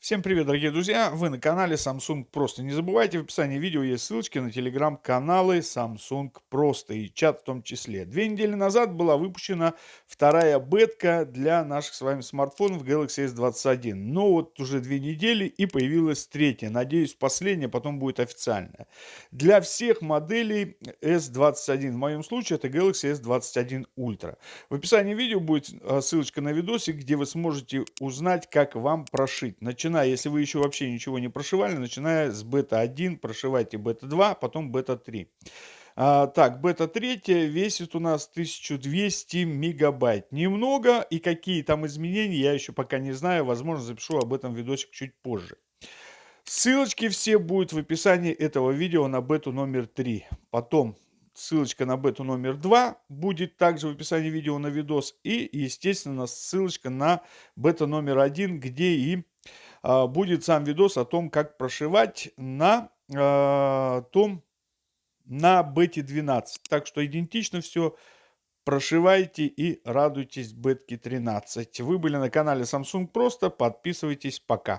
Всем привет, дорогие друзья! Вы на канале Samsung Просто. Не забывайте, в описании видео есть ссылочки на телеграм-каналы Samsung Просто и чат в том числе. Две недели назад была выпущена вторая бетка для наших с вами смартфонов Galaxy S21. Но вот уже две недели и появилась третья. Надеюсь, последняя, потом будет официальная. Для всех моделей S21. В моем случае это Galaxy S21 Ultra. В описании видео будет а, ссылочка на видосик, где вы сможете узнать, как вам прошить. Начинаем начиная, если вы еще вообще ничего не прошивали, начиная с бета-1, прошивайте бета-2, потом бета-3. А, так, бета-3 весит у нас 1200 мегабайт. Немного, и какие там изменения, я еще пока не знаю. Возможно, запишу об этом видосик чуть позже. Ссылочки все будут в описании этого видео на бету номер 3. Потом ссылочка на бету номер 2 будет также в описании видео на видос. И, естественно, ссылочка на бета номер 1, где и будет сам видос о том, как прошивать на а, том, на бете 12. Так что идентично все. Прошивайте и радуйтесь бетке 13. Вы были на канале Samsung Просто. Подписывайтесь. Пока.